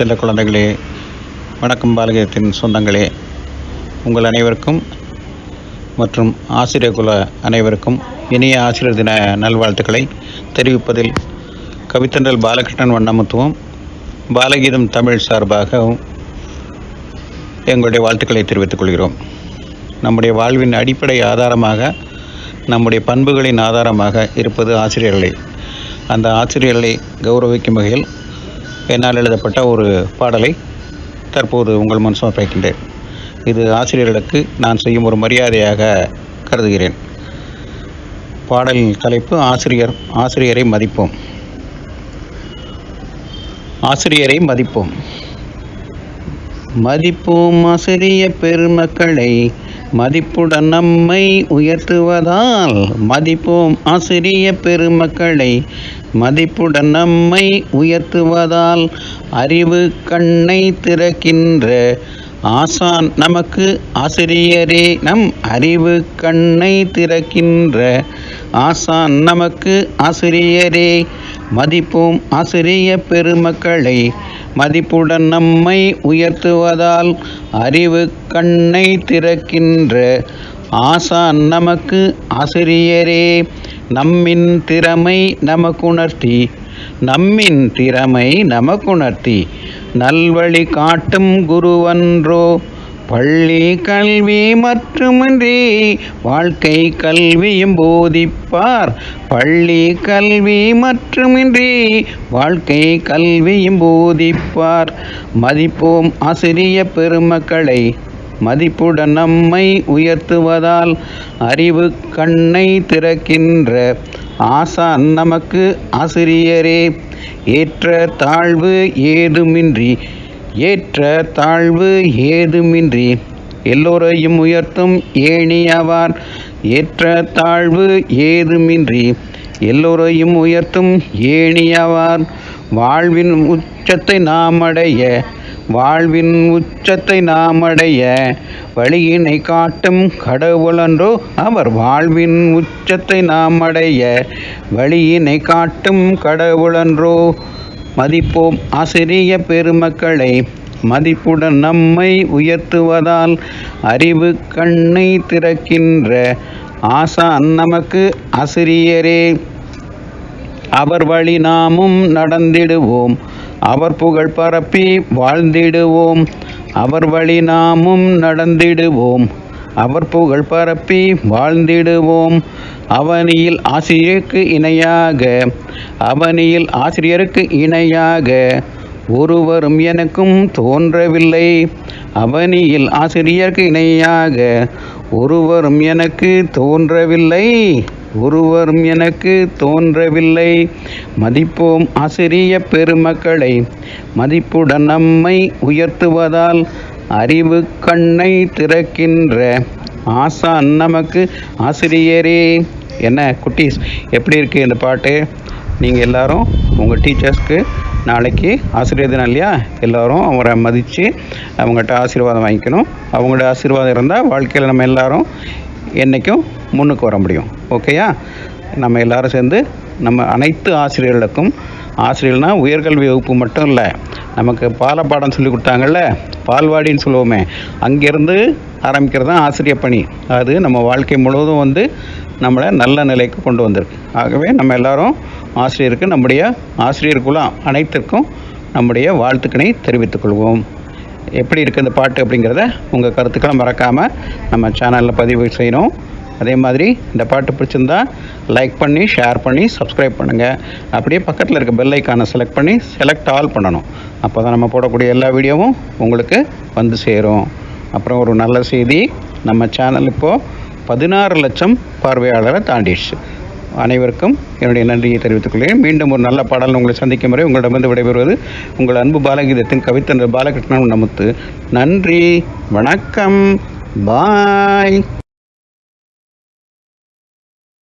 செல்ல குழந்தைகளே வணக்கம் பாலகீதத்தின் சொந்தங்களே. உங்கள் அனைவருக்கும் மற்றும் ஆசிரியர் குல அனைவருக்கும் இனிய ஆசிரியர் தின நல்வாழ்த்துக்களை தெரிவிப்பதில் கவித்தன்றல் பாலகிருஷ்ணன் வண்ணமுத்துவம். பாலகீதம் தமிழ் சார்பாகவும் எங்களுடைய வாழ்த்துக்களை தெரிவித்துக் கொள்கிறோம். நம்முடைய வாழ்வின் அடிப்படை ஆதாரமாக நம்முடைய பண்புகளின் ஆதாரமாக இருப்பது ஆசிரியர்களே. அந்த ஆசிரியர்களை கௌரவிக்கும் வகையில் என்னால் எழுதப்பட்ட ஒரு பாடலை தற்போது உங்கள் முன் சமர்ப்பிக்கின்றேன் இது ஆசிரியர்களுக்கு நான் செய்யும் ஒரு மரியாதையாக கருதுகிறேன். பாடலின் தலைப்பு ஆசிரியர் ஆசிரியரை மதிப்போம். ஆசிரியரை மதிப்போம். மதிப்போம் ஆசிரிய பெருமக்களை மதிப்புடன் நம்மை உயர்த்துவதால் மதிப்போம் ஆசிரிய பெருமக்களை மதிப்புடன் நம்மை உயர்த்துவதால் அறிவு கண்ணை திறக்கின்ற ஆசான் நமக்கு ஆசிரியரே. நம் அறிவு கண்ணை திறக்கின்ற ஆசான் நமக்கு ஆசிரியரே. மதிப்போம் ஆசிரிய பெருமக்களை மதிப்புடன் நம்மை உயர்த்துவதால் அறிவு கண்ணை திறக்கின்ற ஆசான் நமக்கு ஆசிரியரே. நம்மின் திறமை நமக்குணர்த்தி. நம்மின் திறமை நமக்குணர்த்தி. நல்வழி காட்டும் குருவன்றோ பள்ளி கல்வி மட்டுமின்றி வாழ்க்கை கல்வியும் போதிப்பார். பள்ளி கல்வி மட்டுமின்றி வாழ்க்கை கல்வியும் போதிப்பார். மதிப்போம் ஆசிரிய பெருமக்களை மதிப்புடன் நம்மை உயர்த்துவதால் அறிவு கண்ணை திறக்கின்ற ஆசான் நமக்கு ஆசிரியரே. ஏற்ற தாழ்வு ஏதுமின்றி ஏற்ற தாழ்வு ஏதுமின்றி எல்லோரையும் உயர்த்தும் ஏணியவார். ஏற்ற தாழ்வு ஏதுமின்றி எல்லோரையும் உயர்த்தும் ஏணியவார். வாழ்வின் உச்சத்தை நாம் அடைய வாழ்வின் உச்சத்தை நாம் அடைய வழியினை காட்டும் கடவுளன்றோ அவர் வாழ்வின் உச்சத்தை நாம் அடைய வழியினை காட்டும் கடவுளன்றோ. மதிப்போம் ஆசிரிய பெருமக்களை மதிப்புடன் நம்மை உயர்த்துவதால் அறிவு கண்ணை திறக்கின்ற ஆசான் நமக்கு ஆசிரியரே. அவர் வழி நாமும் நடந்திடுவோம். அவர் புகழ் பரப்பி வாழ்ந்திடுவோம். அவர் வழி நாமும் நடந்திடுவோம். அவர் புகழ் பரப்பி வாழ்ந்திடுவோம். அவனியில் ஆசிரியருக்கு இணையாக அவனியில் ஆசிரியருக்கு இணையாக ஒருவரும் எனக்கும் தோன்றவில்லை. அவனியில் ஆசிரியருக்கு இணையாக ஒருவரும் எனக்கு தோன்றவில்லை. ஒருவரும் எனக்கு தோன்றவில்லை. மதிப்போம் ஆசிரிய பெருமக்களை மதிப்புடன் நம்மை உயர்த்துவதால் அறிவு கண்ணை திறக்கின்ற ஆசான் நமக்கு ஆசிரியரே என்ன குட்டீஸ் எப்படி இருக்குது இந்த பாட்டு? நீங்கள் எல்லாரும் உங்கள் டீச்சர்ஸ்க்கு நாளைக்கு ஆசிரியர் தினம் இல்லையா? எல்லோரும் அவரை மதித்து அவங்ககிட்ட ஆசீர்வாதம் வாங்கிக்கணும். அவங்களோட ஆசீர்வாதம் இருந்தால் வாழ்க்கையில் நம்ம எல்லோரும் என்றைக்கும் முன்னுக்கு வர முடியும். ஓகேயா நம்ம எல்லாரும் சேர்ந்து நம்ம அனைத்து ஆசிரியர்களுக்கும் ஆசிரியர்னால் உயர்கல்வி வகுப்பு மட்டும் இல்லை நமக்கு பாலப்பாடம் சொல்லி கொடுத்தாங்கல்ல பால்வாடின்னு சொல்லுவோமே அங்கேருந்து ஆரம்பிக்கிறது தான் ஆசிரியர் பணி. அது நம்ம வாழ்க்கை முழுவதும் வந்து நம்மளை நல்ல நிலைக்கு கொண்டு வந்திருக்கு. ஆகவே நம்ம எல்லாரும் ஆசிரியருக்கு நம்முடைய ஆசிரியர் குலம் அனைத்திற்கும் நம்முடைய வாழ்த்துக்களை தெரிவித்துக்கொள்வோம் எப்படி இருக்குது இந்த பாட்டு அப்படிங்கிறத உங்கள் கருத்துக்களை மறக்காமல் நம்ம சேனலில் பதிவு செய்யணும். அதே மாதிரி இந்த பாட்டு பிடிச்சிருந்தா லைக் பண்ணி ஷேர் பண்ணி சப்ஸ்கிரைப் பண்ணுங்கள் அப்படியே பக்கத்தில் இருக்க பெல் ஐக்கானை செலக்ட் பண்ணி செலக்ட் ஆல் பண்ணணும். அப்போ தான் நம்ம போடக்கூடிய எல்லா வீடியோவும் உங்களுக்கு வந்து சேரும். அப்புறம் ஒரு நல்ல செய்தி நம்ம சேனல் இப்போது பதினாறு லட்சம் பார்வையாளரை தாண்டிடுச்சு. அனைவருக்கும் என்னுடைய நன்றியை தெரிவித்துக் கொள்கிறேன். மீண்டும் ஒரு நல்ல பாடல் உங்களை சந்திக்கும் வரை உங்களிடமிருந்து விடைபெறுவது உங்கள் அன்பு பாலகீதத்தின் கவித்தன் பாலகிருஷ்ணன் நமத்து. நன்றி வணக்கம் பாய்